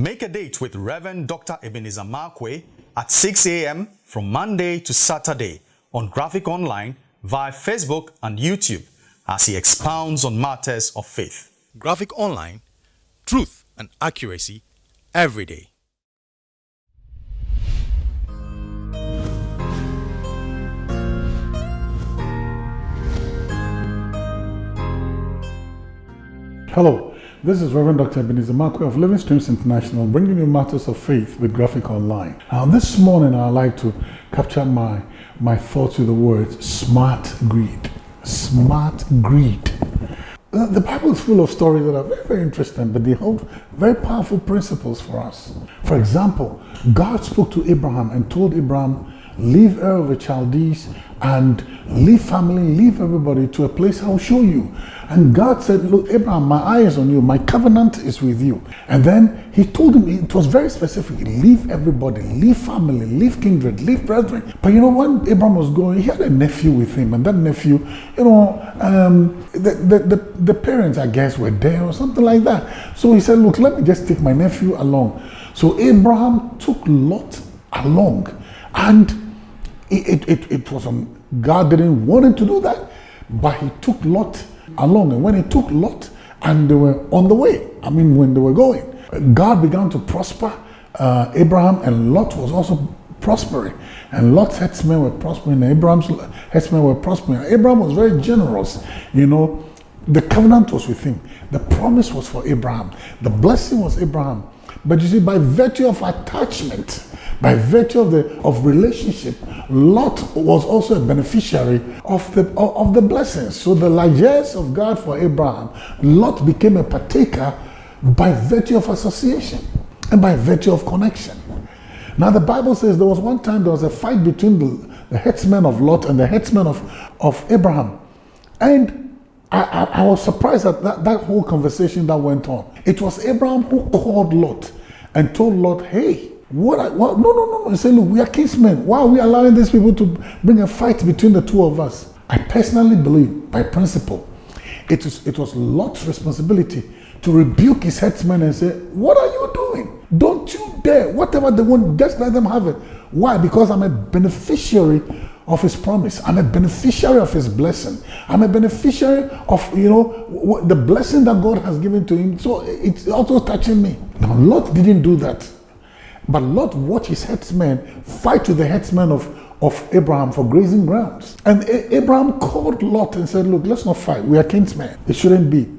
Make a date with Reverend Dr. Ebenezer Markwei at 6 a.m. from Monday to Saturday on Graphic Online via Facebook and YouTube as he expounds on matters of faith. Graphic Online, truth and accuracy every day. Hello, this is Reverend Dr. Ebenezer Markwei of Living Streams International bringing you matters of faith with Graphic Online. Now, this morning I'd like to capture my, my thoughts with the word smart greed. Smart greed. Uh, The Bible is full of stories that are very, very interesting, but they hold very powerful principles for us. For example, God spoke to Abraham and told Abraham, leave Ur of the Chaldees and leave family, leave everybody to a place I'll show you. And God said, look, Abraham, my eye is on you. My covenant is with you. And then he told him, it was very specific, leave everybody, leave family, leave kindred, leave brethren. But you know, when Abraham was going, he had a nephew with him. And that nephew, you know, um, the, the, the, the parents, I guess, were there or something like that. So he said, look, let me just take my nephew along. So Abraham took Lot along. And it, it, it was God didn't want him to do that, but he took Lot along. And when he took Lot and they were on the way, I mean, when they were going, God began to prosper uh, Abraham, and Lot was also prospering. And Lot's headsmen were prospering, and Abraham's headsmen were prospering. Abraham was very generous, you know. The covenant was with him. The promise was for Abraham. The blessing was Abraham. But you see, by virtue of attachment, by virtue of the of relationship, Lot was also a beneficiary of the of, the blessings. So the largesse of God for Abraham, Lot became a partaker by virtue of association and by virtue of connection. Now the Bible says there was one time there was a fight between the, the headsmen of Lot and the headsmen of, of Abraham. And I, I, I was surprised at that, that whole conversation that went on. It was Abraham who called Lot and told Lot, hey, what, I, what no, no, no. He said, look, we are kinsmen. Why are we allowing these people to bring a fight between the two of us? I personally believe, by principle, it was, it was Lot's responsibility to rebuke his headsmen and say, what are you doing? Don't you dare. Whatever they want, just let them have it. Why? Because I'm a beneficiary of his promise. I'm a beneficiary of his blessing. I'm a beneficiary of, you know, the blessing that God has given to him. So it's also touching me. Now, Lot didn't do that. But Lot watched his headsmen fight with the headsmen of, of Abraham for grazing grounds. And A Abraham called Lot and said, look, let's not fight. We are kinsmen. It shouldn't be.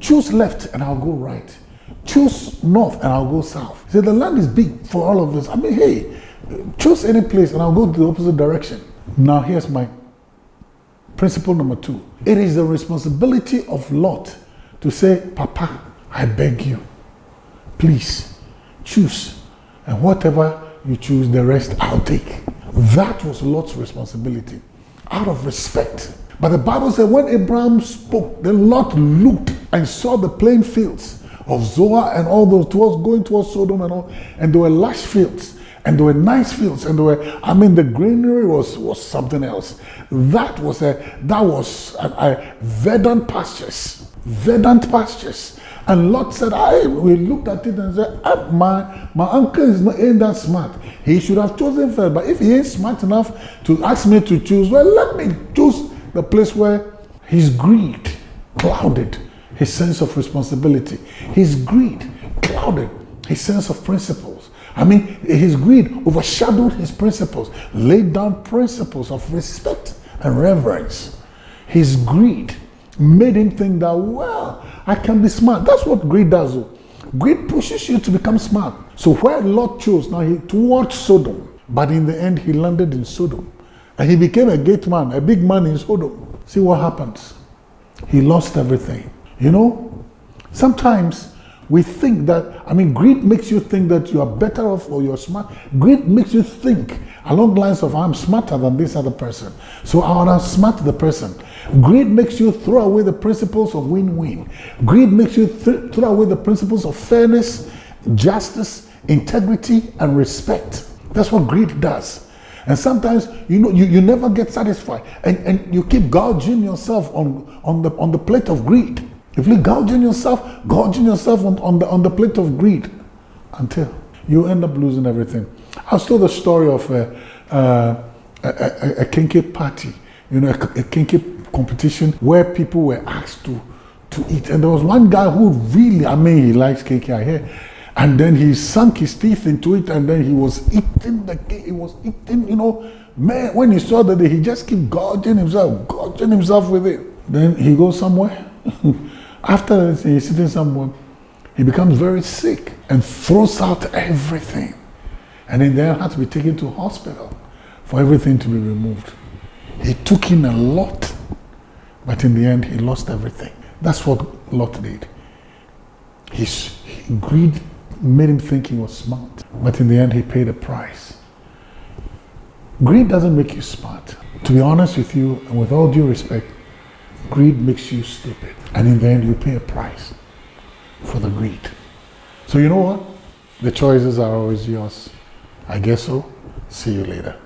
Choose left and I'll go right. Choose north and I'll go south. He said, the land is big for all of us. I mean, hey, choose any place and I'll go the opposite direction. Now here's my principle number two. It is the responsibility of Lot to say, Papa, I beg you, please choose. And whatever you choose, the rest I'll take. That was Lot's responsibility out of respect. But the Bible said when Abraham spoke, then Lot looked and saw the plain fields of Zoar and all those towards going towards Sodom and all, and there were lush fields and there were nice fields and there were i mean the greenery was was something else that was a that was a, a verdant pastures verdant pastures and Lot said, I we looked at it and said, ah, my my uncle is not ain't that smart. He should have chosen first. But if he ain't smart enough to ask me to choose, well, let me choose the place where his greed clouded his sense of responsibility. His greed clouded his sense of principles. I mean, his greed overshadowed his principles, laid down principles of respect and reverence. His greed made him think that, well, I can be smart. That's what greed does. Though. Greed pushes you to become smart. So where Lot chose, now he towards Sodom, but in the end he landed in Sodom. And he became a great man, a big man in Sodom. See what happens. He lost everything. You know, sometimes we think that, I mean, greed makes you think that you are better off or you're smart. Greed makes you think along the lines of, I'm smarter than this other person. So I want to smart the person. Greed makes you throw away the principles of win-win. Greed makes you th throw away the principles of fairness, justice, integrity, and respect. That's what greed does. And sometimes you know you, you never get satisfied and, and you keep gouging yourself on, on the on the plate of greed. If you gouging yourself, gouging yourself on, on the on the plate of greed, until you end up losing everything. I told the story of a, uh, a, a, a kinky party, you know, a, a kinky competition where people were asked to to eat, and there was one guy who really, I mean, he likes cake, I hear, and then he sunk his teeth into it, and then he was eating the cake. He was eating, you know, man. When he saw that, he just keep gorging himself, gorging himself with it. Then he goes somewhere. After he's sitting somewhere, he becomes very sick and throws out everything. And in there had to be taken to hospital for everything to be removed. He took in a lot, but in the end, he lost everything. That's what Lot did. His greed made him think he was smart, but in the end, he paid a price. Greed doesn't make you smart. To be honest with you, and with all due respect, greed makes you stupid. And in the end, you pay a price for the greed. So, you know what? The choices are always yours. I guess so. See you later.